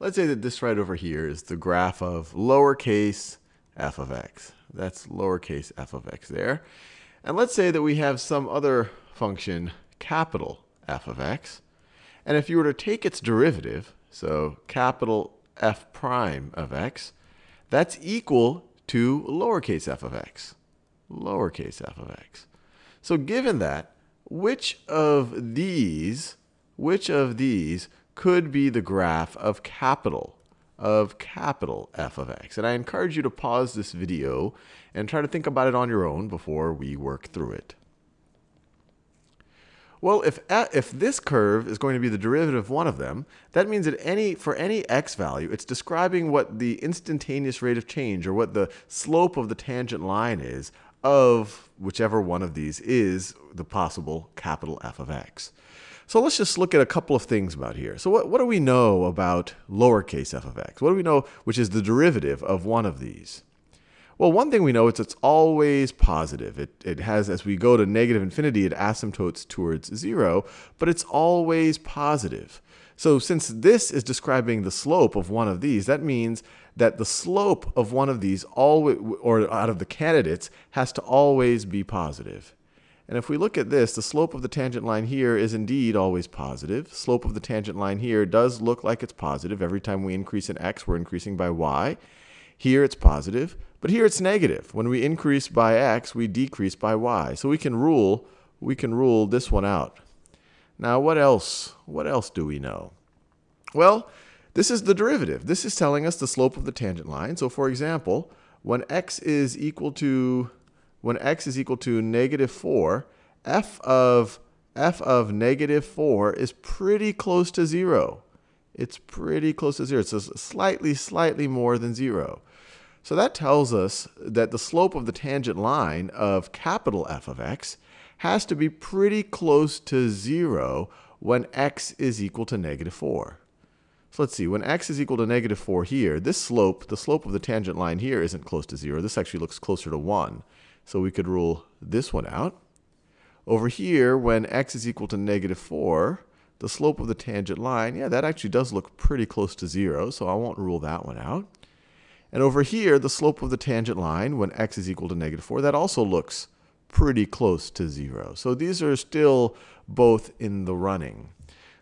let's say that this right over here is the graph of lowercase f of x. That's lowercase f of x there. And let's say that we have some other function, capital f of x. And if you were to take its derivative, so capital f prime of x, that's equal to lowercase f of x. Lowercase f of x. So given that, which of these, which of these could be the graph of capital of capital F of x. And I encourage you to pause this video and try to think about it on your own before we work through it. Well, if, if this curve is going to be the derivative of one of them, that means that any, for any x value, it's describing what the instantaneous rate of change or what the slope of the tangent line is of whichever one of these is the possible capital F of x. So let's just look at a couple of things about here. So what, what do we know about lowercase f of x? What do we know which is the derivative of one of these? Well, one thing we know is it's always positive. It, it has, as we go to negative infinity, it asymptotes towards zero, but it's always positive. So since this is describing the slope of one of these, that means that the slope of one of these, always, or out of the candidates, has to always be positive. And if we look at this, the slope of the tangent line here is indeed always positive. Slope of the tangent line here does look like it's positive. Every time we increase in x, we're increasing by y. Here it's positive, but here it's negative. When we increase by x, we decrease by y. So we can rule, we can rule this one out. Now, what else? What else do we know? Well, this is the derivative. This is telling us the slope of the tangent line. So for example, when x is equal to when x is equal to negative 4, f of f of negative 4 is pretty close to 0. It's pretty close to 0. It's slightly, slightly more than 0. So that tells us that the slope of the tangent line of capital F of x has to be pretty close to 0 when x is equal to negative 4. So let's see, when x is equal to negative 4 here, this slope, the slope of the tangent line here isn't close to 0. This actually looks closer to 1. So we could rule this one out. Over here, when x is equal to negative 4, the slope of the tangent line, yeah, that actually does look pretty close to 0, so I won't rule that one out. And over here, the slope of the tangent line, when x is equal to negative 4, that also looks pretty close to 0. So these are still both in the running.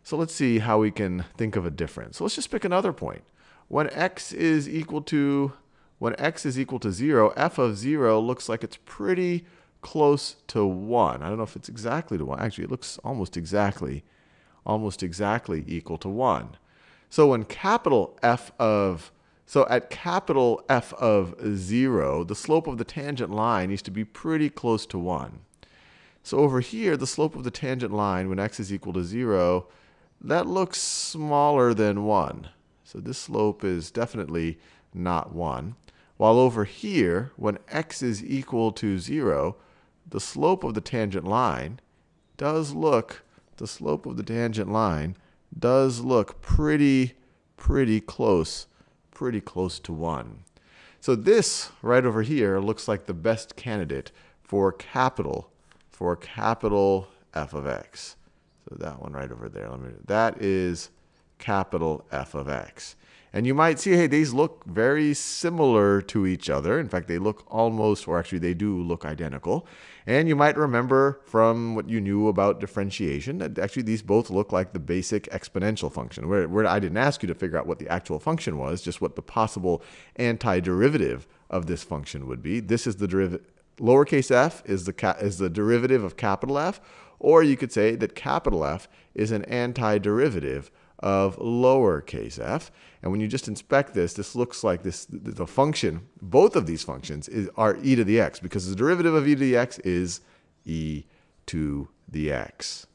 So let's see how we can think of a difference. So let's just pick another point. When x is equal to when x is equal to 0, f of 0 looks like it's pretty close to 1. I don't know if it's exactly to 1. Actually, it looks almost exactly almost exactly equal to 1. So when capital F of so at capital F of 0, the slope of the tangent line needs to be pretty close to 1. So over here, the slope of the tangent line when x is equal to 0, that looks smaller than 1. So this slope is definitely not 1. While over here, when x is equal to 0, the slope of the tangent line does look, the slope of the tangent line does look pretty, pretty close pretty close to 1. So this right over here looks like the best candidate for capital, for capital f of x. So that one right over there, let me, that is capital f of x. And you might see, hey, these look very similar to each other. In fact, they look almost, or actually they do look identical. And you might remember from what you knew about differentiation that actually these both look like the basic exponential function, where, where I didn't ask you to figure out what the actual function was, just what the possible antiderivative of this function would be. This is the derivative, lowercase f is the, is the derivative of capital F, or you could say that capital F is an antiderivative of lowercase f. And when you just inspect this, this looks like this the function, both of these functions is, are e to the x because the derivative of e to the x is e to the x.